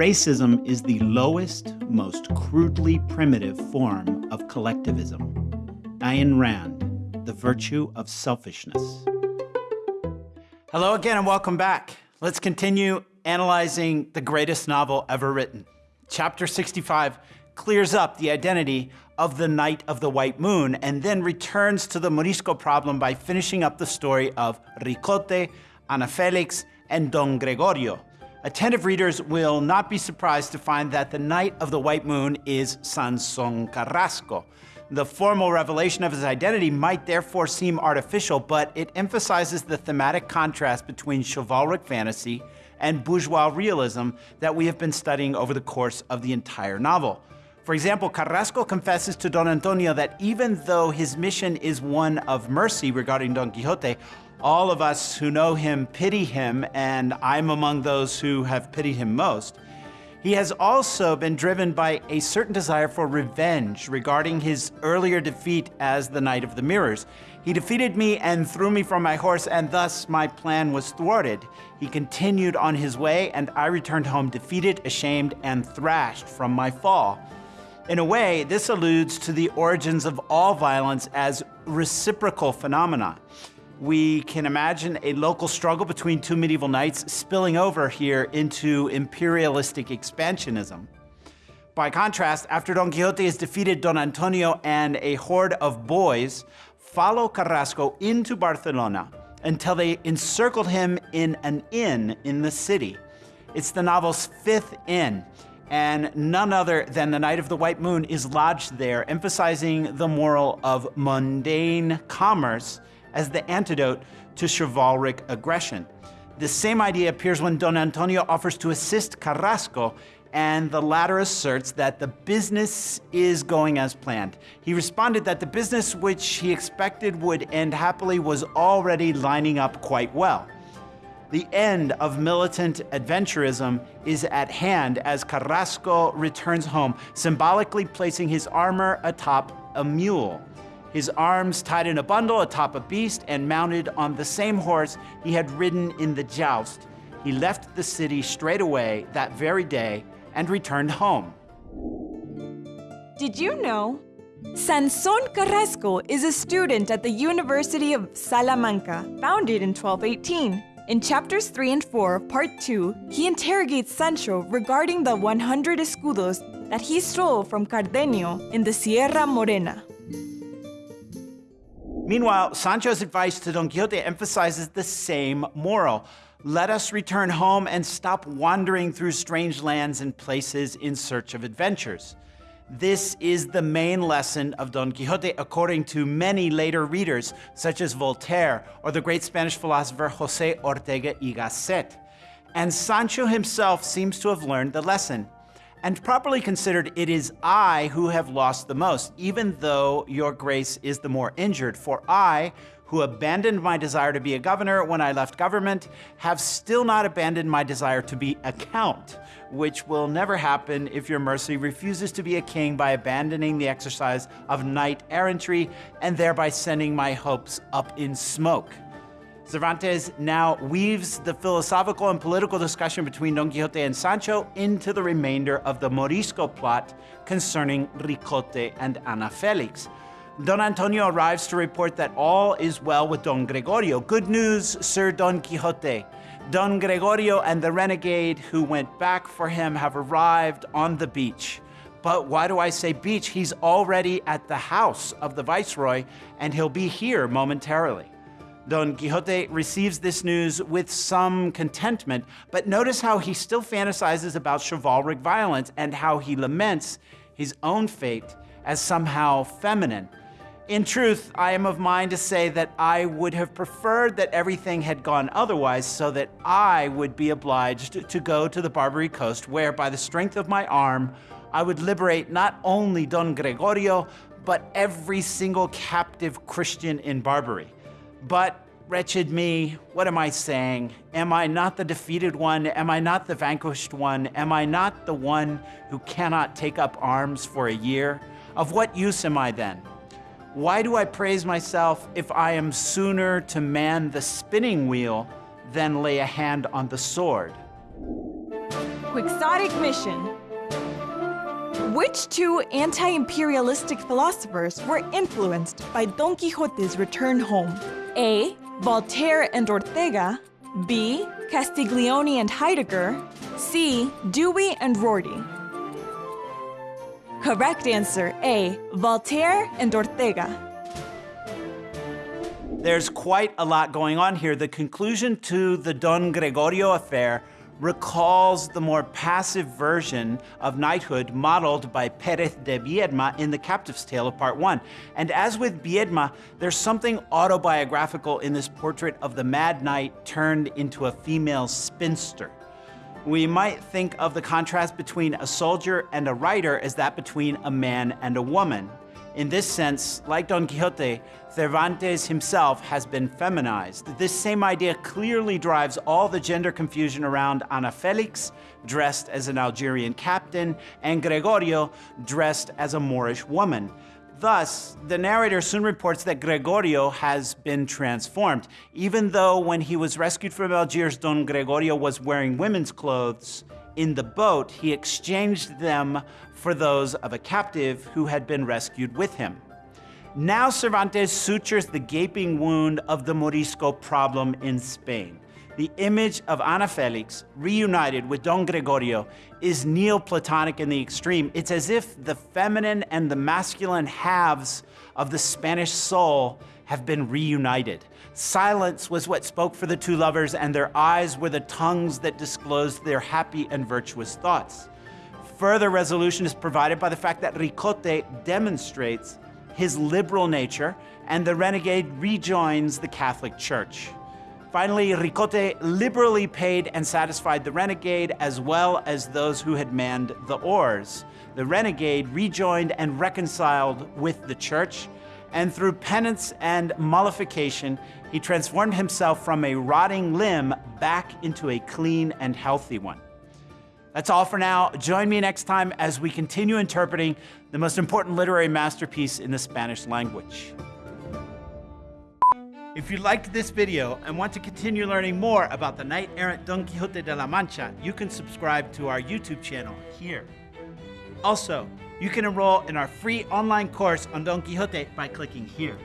Racism is the lowest, most crudely primitive form of collectivism. Ayn Rand, The Virtue of Selfishness. Hello again and welcome back. Let's continue analyzing the greatest novel ever written. Chapter 65 clears up the identity of the Knight of the White Moon and then returns to the Morisco problem by finishing up the story of Ricote, Ana Felix, and Don Gregorio. Attentive readers will not be surprised to find that the Knight of the White Moon is Sanson Carrasco. The formal revelation of his identity might therefore seem artificial, but it emphasizes the thematic contrast between chivalric fantasy and bourgeois realism that we have been studying over the course of the entire novel. For example, Carrasco confesses to Don Antonio that even though his mission is one of mercy regarding Don Quixote, all of us who know him pity him, and I'm among those who have pitied him most. He has also been driven by a certain desire for revenge regarding his earlier defeat as the Knight of the Mirrors. He defeated me and threw me from my horse, and thus my plan was thwarted. He continued on his way, and I returned home defeated, ashamed, and thrashed from my fall. In a way, this alludes to the origins of all violence as reciprocal phenomena we can imagine a local struggle between two medieval knights spilling over here into imperialistic expansionism. By contrast, after Don Quixote has defeated Don Antonio and a horde of boys, follow Carrasco into Barcelona until they encircled him in an inn in the city. It's the novel's fifth inn, and none other than the Knight of the White Moon is lodged there, emphasizing the moral of mundane commerce as the antidote to chivalric aggression. The same idea appears when Don Antonio offers to assist Carrasco and the latter asserts that the business is going as planned. He responded that the business which he expected would end happily was already lining up quite well. The end of militant adventurism is at hand as Carrasco returns home, symbolically placing his armor atop a mule his arms tied in a bundle atop a beast and mounted on the same horse he had ridden in the joust. He left the city straight away that very day and returned home. Did you know? Sanson Carrasco is a student at the University of Salamanca, founded in 1218. In chapters 3 and 4 of part 2, he interrogates Sancho regarding the 100 escudos that he stole from Cardenio in the Sierra Morena. Meanwhile, Sancho's advice to Don Quixote emphasizes the same moral. Let us return home and stop wandering through strange lands and places in search of adventures. This is the main lesson of Don Quixote, according to many later readers, such as Voltaire or the great Spanish philosopher Jose Ortega y Gasset. And Sancho himself seems to have learned the lesson. And properly considered, it is I who have lost the most, even though your grace is the more injured. For I, who abandoned my desire to be a governor when I left government, have still not abandoned my desire to be a count, which will never happen if your mercy refuses to be a king by abandoning the exercise of knight errantry and thereby sending my hopes up in smoke. Cervantes now weaves the philosophical and political discussion between Don Quixote and Sancho into the remainder of the Morisco plot concerning Ricote and Ana Felix. Don Antonio arrives to report that all is well with Don Gregorio. Good news, Sir Don Quixote. Don Gregorio and the renegade who went back for him have arrived on the beach. But why do I say beach? He's already at the house of the Viceroy, and he'll be here momentarily. Don Quixote receives this news with some contentment, but notice how he still fantasizes about chivalric violence and how he laments his own fate as somehow feminine. In truth, I am of mind to say that I would have preferred that everything had gone otherwise so that I would be obliged to go to the Barbary coast where, by the strength of my arm, I would liberate not only Don Gregorio, but every single captive Christian in Barbary. But wretched me, what am I saying? Am I not the defeated one? Am I not the vanquished one? Am I not the one who cannot take up arms for a year? Of what use am I then? Why do I praise myself if I am sooner to man the spinning wheel than lay a hand on the sword? Quixotic mission. Which two anti imperialistic philosophers were influenced by Don Quixote's return home? A. Voltaire and Ortega. B. Castiglione and Heidegger. C. Dewey and Rorty. Correct answer A. Voltaire and Ortega. There's quite a lot going on here. The conclusion to the Don Gregorio affair recalls the more passive version of knighthood modeled by Perez de Biedma in The Captive's Tale of Part 1. And as with Biedma, there's something autobiographical in this portrait of the mad knight turned into a female spinster. We might think of the contrast between a soldier and a writer as that between a man and a woman. In this sense, like Don Quixote, Cervantes himself has been feminized. This same idea clearly drives all the gender confusion around Ana Felix, dressed as an Algerian captain, and Gregorio, dressed as a Moorish woman. Thus, the narrator soon reports that Gregorio has been transformed, even though when he was rescued from Algiers, Don Gregorio was wearing women's clothes. In the boat, he exchanged them for those of a captive who had been rescued with him. Now Cervantes sutures the gaping wound of the Morisco problem in Spain. The image of Ana Felix reunited with Don Gregorio is Neoplatonic in the extreme. It's as if the feminine and the masculine halves of the Spanish soul have been reunited. Silence was what spoke for the two lovers, and their eyes were the tongues that disclosed their happy and virtuous thoughts. Further resolution is provided by the fact that Ricote demonstrates his liberal nature, and the renegade rejoins the Catholic Church. Finally, Ricote liberally paid and satisfied the renegade as well as those who had manned the oars. The renegade rejoined and reconciled with the church, and through penance and mollification, he transformed himself from a rotting limb back into a clean and healthy one. That's all for now. Join me next time as we continue interpreting the most important literary masterpiece in the Spanish language. If you liked this video and want to continue learning more about the knight-errant Don Quixote de la Mancha, you can subscribe to our YouTube channel here. Also, you can enroll in our free online course on Don Quixote by clicking here.